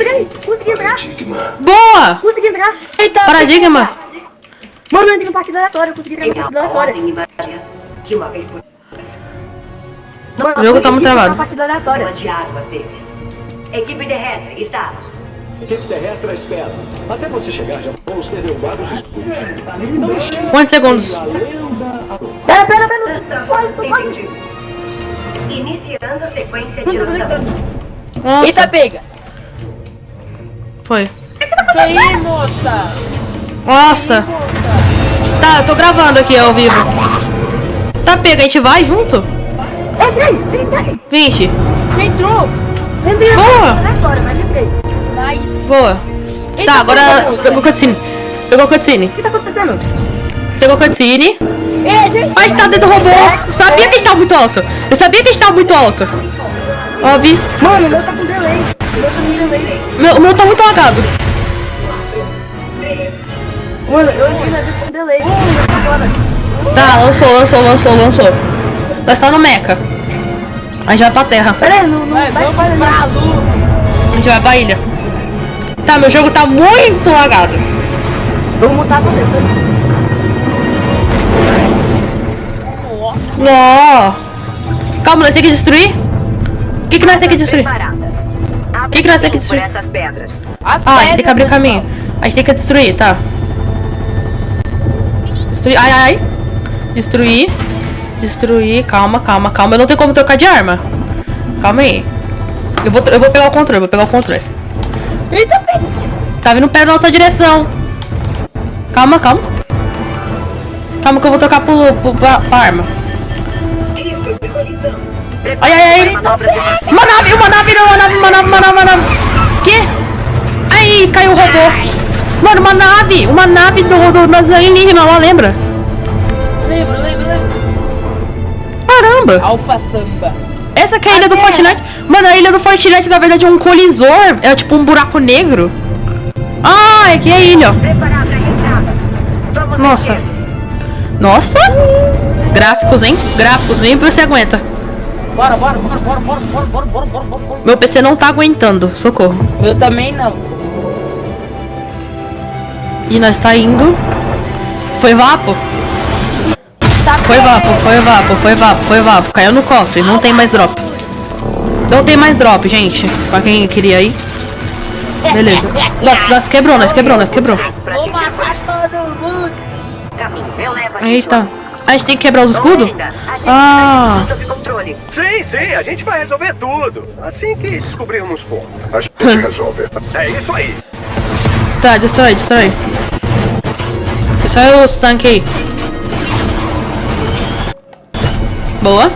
Entrei! Consegui entrar! Boa! Consegui entrar! Eita, Paradigma. Mano, eu entrei em partida aleatória, eu consegui entrar invadir de uma vez por todas. O jogo tá muito travado. partida aleatória. Equipe terrestre. Equipe terrestre à espera. Até você chegar, já vamos ter derrubado os escudos. Quantos segundos? Pera, pera, pera! Quase, quase! Iniciando a sequência de lançamento. Eita, pega. Foi. Aí, moça. Nossa. Tá, eu tô gravando aqui ao vivo. Tá, pega, a gente vai junto? Entrei! Entrei! 20. Você entrou. Entrei! Boa. Aleatória, mas entrei. Nice. Boa. Eita, Tá, agora pegou cutscene. Pegou cutscene. O que tá acontecendo? Pegou cutscene. Ei, gente. Mas tá dentro do robô. Eu sabia que estava muito alto. Eu sabia que estava muito alto. Óbvio. Mano, meu tá Meu, o meu tá muito lagado. Mano, eu entrei na vida com delay. Agora. Tá, lançou, lançou, lançou, lançou. Nós tá no mecha. A gente vai pra terra. Pera aí, não, não Vai, vamos espalhando. pra lua. A gente vai pra ilha. Tá, meu jogo tá muito lagado. Vamos mutar pra dentro. Nó. Calma, nós temos que destruir? O que, que nós temos que destruir? O que, que nós temos que destruir? essas pedras. As Ah, a gente tem que pedras, abrir né, caminho. A gente tem que destruir, tá. Destruir. Ai, ai. Destruir. Destruir. Calma, calma, calma. Eu não tenho como trocar de arma. Calma aí. Eu vou, eu vou pegar o controle, vou pegar o controle. Eita. Tá vindo pé da nossa direção. Calma, calma. Calma que eu vou trocar pro, pro, pra, pra arma. Ai, ai, ai. Uma nave, uma nave, não, uma nave, uma nave, uma nave, uma nave. Que? Aí, caiu o robô. Mano, uma nave, uma nave do, do das alienígenas lá, lembra? Lembra, lembra, lembra. Caramba. Alfa Samba. Essa que é a ilha do Fortnite. Mano, a ilha do Fortnite, na verdade, é um colisor. É tipo um buraco negro. Ah, é que é a ilha, ó. Nossa. Nossa. Gráficos, hein? Gráficos, vem pra você aguenta. Bora, bora, bora, bora, bora, bora, bora, bora, bora, bora, bora. Meu PC não tá aguentando. Socorro. Eu também não. E nós tá indo. Foi vapo? Tá Foi vapo, foi vapo, foi vapo, foi vapo. Caiu no cofre, não tem mais drop. Não tem mais drop, gente. Pra quem queria ir. Beleza. Nós, nós quebrou, nós quebrou, nós quebrou. Eita. A gente tem que quebrar os escudos? Ainda, A gente Ah. Sim, sim, a gente vai resolver tudo. Assim que descobrirmos como. A gente resolve. É isso aí. Tá, destrói, destrói. Destrói os tanques aí. Boa.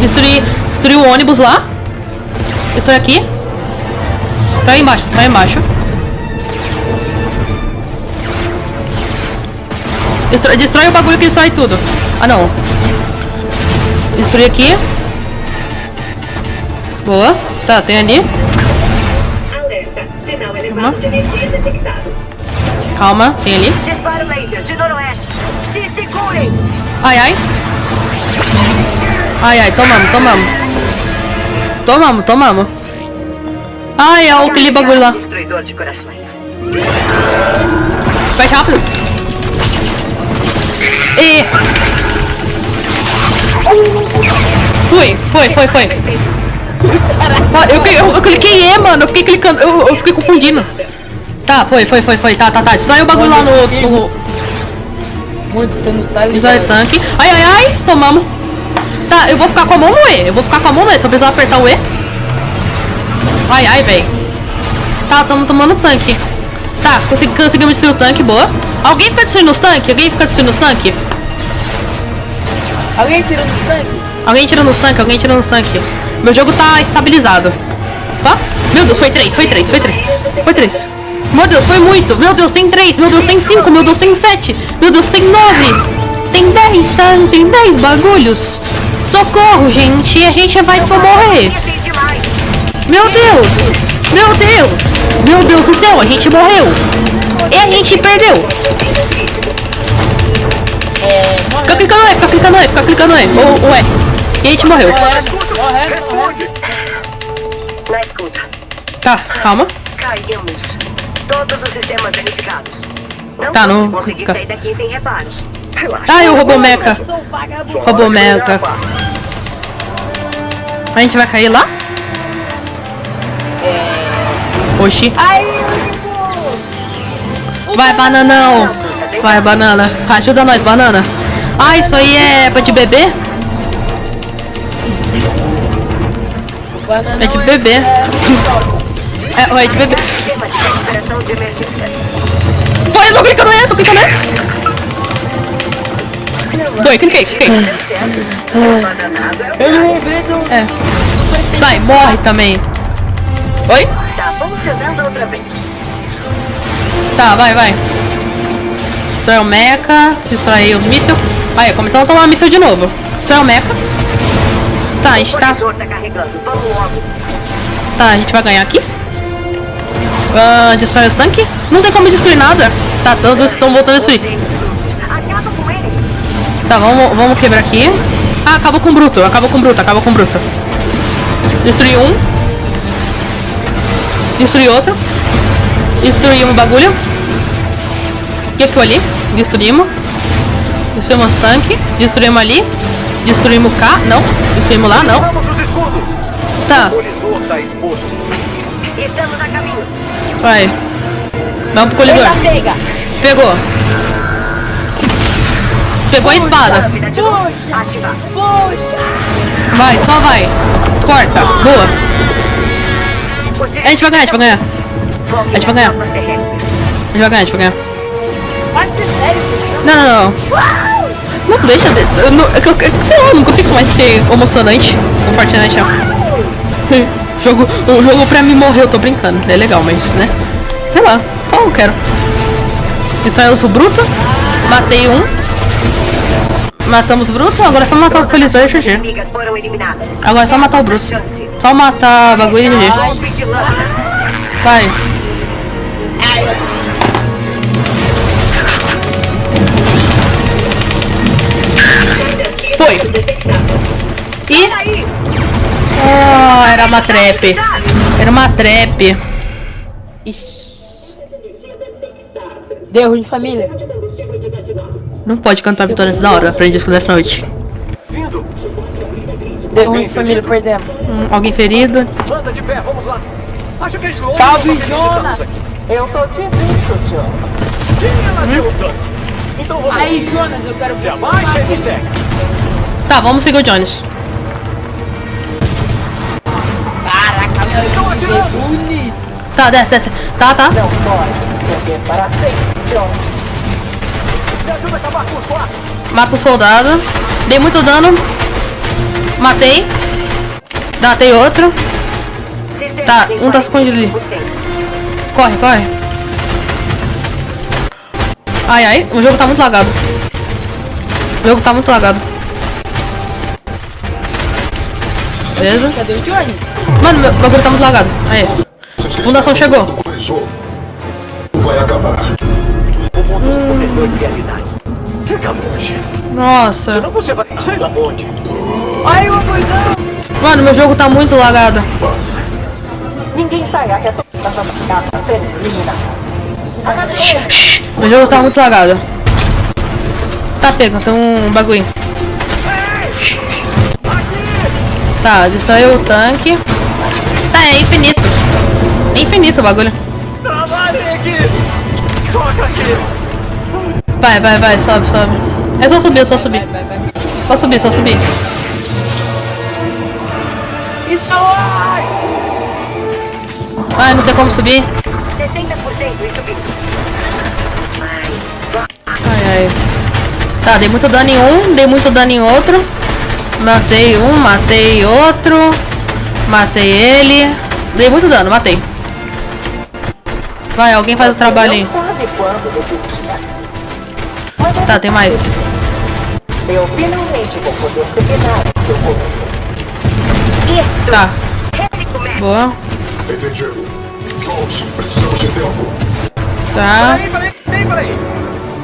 Destruir, destruir o ônibus lá. Destrói aqui. Tá aí embaixo, tá aí embaixo. Destrói, destrói o bagulho que destrói tudo. Ah, não. Destruir aqui. Boa. Tá, tem ali. Energia detectado. Calma, tem ali. Ai, ai. Ai, ai, tomamos, tomamos. Tomamos, tomamos. Ai, é aquele bagulho lá. Vai rápido. E... Fui, foi, foi, foi. Ah, Eu, eu, eu cliquei E, mano. Eu fiquei clicando. Eu, eu fiquei confundindo. Tá, foi, foi, foi, foi. Tá, tá, tá. Destrói o bagulho lá no. no Muito, você não tá destrói o ligado. tanque. Ai, ai, ai. Tomamos. Tá, eu vou ficar com a mão no E. Eu vou ficar com a mão no E. Só precisar apertar o E. Ai, ai, velho. Tá, tamo tomando tanque. Tá, consegui, conseguimos destruir o tanque, boa. Alguém fica destruindo os tanques? Alguém fica destruindo os tanques? Alguém tirando os tanques? Alguém tirando os tanques, alguém tirando os tanques. Meu jogo tá estabilizado. Tá? Meu Deus, foi três, foi três, foi três. Foi três. Meu Deus, foi muito. Meu Deus, tem três. Meu Deus, tem cinco. Meu Deus, tem sete. Meu Deus, tem nove. Tem dez, tá? Tem dez bagulhos. Socorro, gente. A gente vai pra morrer. Meu Deus! Meu Deus! Meu Deus do céu, a gente morreu! E a gente perdeu! É, Fica clicando E, fica clicando E, fica clicando E. Ou, ou E. E a gente morreu. morrendo, morrendo, morrendo. escuta. Tá, calma. Caímos. Todos os sistemas danificados. Não Tá, não- conseguir tá. sair daqui sem reparos. Relaxa. Ah, e o robô vagabundo. Robô mecha. A gente vai cair lá? É. Oxi. Aí, Vai, bananão. Vai, banana. Ajuda nós, banana. Ah, isso aí é pra de bebê? É de bebê. É, é de. Sistema de emergência. Foi, eu tô clicando nele, tô clicando nele. Doi, cliquei, cliquei. Do... É. Vai, morre também. Oi? Tá funcionando outra vez. Tá, vai, vai. Isso é o mecha. Isso aí, o míssil. Aí, começando a tomar míssil de novo. Isso é o mecha. Tá, a gente tá. tá a gente vai ganhar aqui. Ah, destrói os tanques. Não tem como destruir nada. Tá, todos estão voltando a destruir. Tá, vamos, vamos quebrar aqui. Ah, acabou com o bruto, acabou com o bruto, acabou com o bruto. Destruí um. Destruí outro. Destruímos o bagulho. O que foi ali? Destruímos. Destruímos os tanques. Destruímos ali. Destruímos cá. Não. Destruímos lá, não. Tá, O tá exposto. Estamos a caminho. vai. Vamos pro colidor. Pegou. Pegou a espada. Vai, só vai. Corta. Boa. O A gente vai ganhar, a gente vai ganhar. A gente vai ganhar. A gente vai ganhar, a gente vai ganhar. Não, não, não. Não deixa de. Eu, não, eu, eu, sei lá, eu não consigo mais ser emocionante com Fortnite. Não. jogo, o jogo pra mim morrer, eu tô brincando. É legal, mas, né? Sei lá, só não quero. Isso aí eu sou bruto. Matei um. Matamos o bruto, agora é só matar o colisor e GG. Agora é só matar o bruto. Só matar bagulho e GG. Vai. Foi. E. Ah, era uma trap. Era uma trap. Deu ruim, família. Não pode cantar vitória antes da hora. Aprendi isso com Death Note. Vindo! Deu ruim, família, perdemos. Hum, alguém ferido. Manda de pé, vamos lá! Acho que eles Salve, Jonas. Eu tô te vendo, Jonas. Quem é ladrão, tanque? Então vamos Aí, Jonas, eu quero... Se abaixa e me segue. Tá, vamos seguir o Jones. Caraca, meu que atirando. bonito. Tá, desce, desce. Tá, tá. Não pode perder para sempre, Jonas. Me ajuda a acabar com os quatro. Mata o soldado. Dei muito dano. Matei. Matei outro. Tá, um tá escondido ali. 45%. Corre, corre. Ai, ai, o jogo tá muito lagado. O jogo tá muito lagado. Beleza? Cadê o? Mano, meu bagulho tá muito lagado. Aí. Fundação chegou. Vai acabar. Longe. Nossa. Senão você vai... Sei lá onde. Mano, meu jogo tá muito lagado. Ninguém sai até todas as casas serem eliminadas. Meu jogo tá muito lagado. Tá pego, tem um bagulho. Tá, destruiu o tanque. Tá, é infinito. É infinito o bagulho. Trabalhem aqui! Toca aqui! Vai, vai, vai, sobe, sobe. É só subir, é só subir. Só subir, só subir. Ai, não tem como subir. 60% e subindo. Ai, ai. Tá, dei muito dano em um, dei muito dano em outro. Matei um, matei outro. Matei ele. Dei muito dano, matei. Vai, alguém faz o trabalho aí. Tá, tem mais. Eu finalmente vou poder terminar o que eu comecei. Tá. Boa. Entendido. Jones, precisamos de tempo. Tá. Peraí, peraí, peraí, peraí.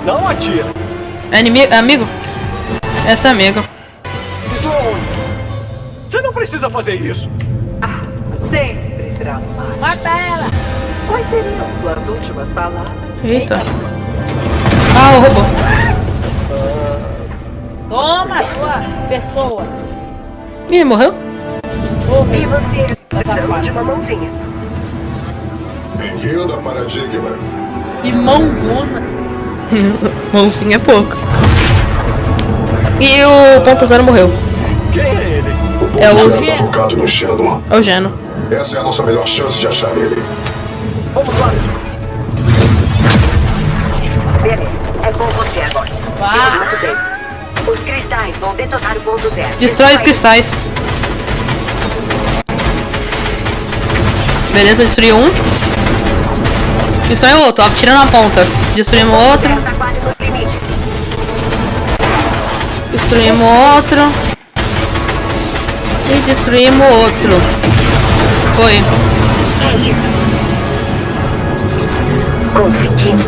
Não atira. É inimigo? É amigo? Esse é amigo. Você não precisa fazer isso. Sempre será. Suas últimas palavras. Eita. Ah, o robô. Toma, sua pessoa. Ih, morreu? E você? Essa última mãozinha. Bem-vindo a Paradigma. Que mãozona. Mãozinha é pouco. E o ponto zero morreu. Quem é? O É Geno. tá focado no. É o Geno. Essa é a nossa melhor chance de achar ele. Vamos lá. Beleza, é com você agora. Bem. Os cristais vão detonar o ponto zero. Destrói os cristais. Beleza, destruiu um. Destrói o outro, ó, tira na ponta. Destruímos outro. Limite. Destruímos outro. E destruímos outro. Foi. É isso. Conseguimos.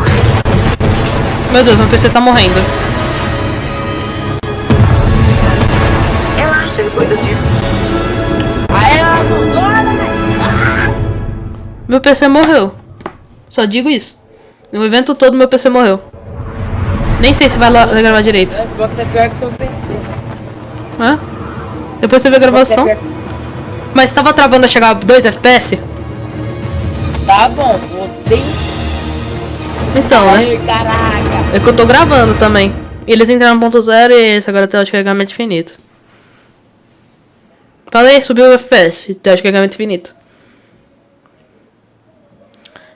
Meu Deus, meu PC tá morrendo. Relaxa, eu cuido disso. Aí ela mãozona, né? Meu PC morreu. Só digo isso. No evento todo meu PC morreu. Nem sei se vai lá gravar direito. O Xbox é pior que seu PC. Hã? Depois você vê a é gravação. Mas tava travando a chegar a 2 FPS? Tá bom, você. Então, né? Ai, caraca. É que eu tô gravando também. Eles entraram no ponto zero e esse agora tem o carregamento infinito. Falei, subiu o FPS, tem o carregamento infinito.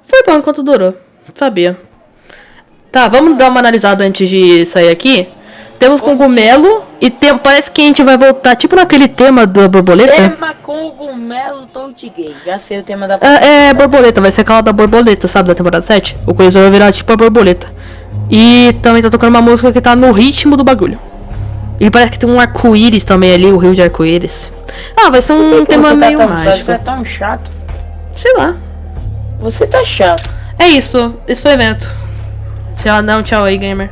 Foi bom enquanto durou. Sabia. Tá, vamos dar uma analisada antes de sair aqui. Temos cogumelo e tem, parece que a gente vai voltar tipo naquele tema da borboleta. Tema cogumelo Touch Gay. Já sei o tema da. É, é borboleta, vai ser aquela da borboleta, sabe, da temporada 7? O coisa vai virar tipo a borboleta. E também tá tocando uma música que tá no ritmo do bagulho. E parece que tem um arco-íris também ali, o rio de arco-íris. Ah, vai ser um tema você tá meio tão, mágico. Você é tão chato. Sei lá. Você tá chato. É isso, esse foi o evento. Tchau, não, tchau aí, gamer.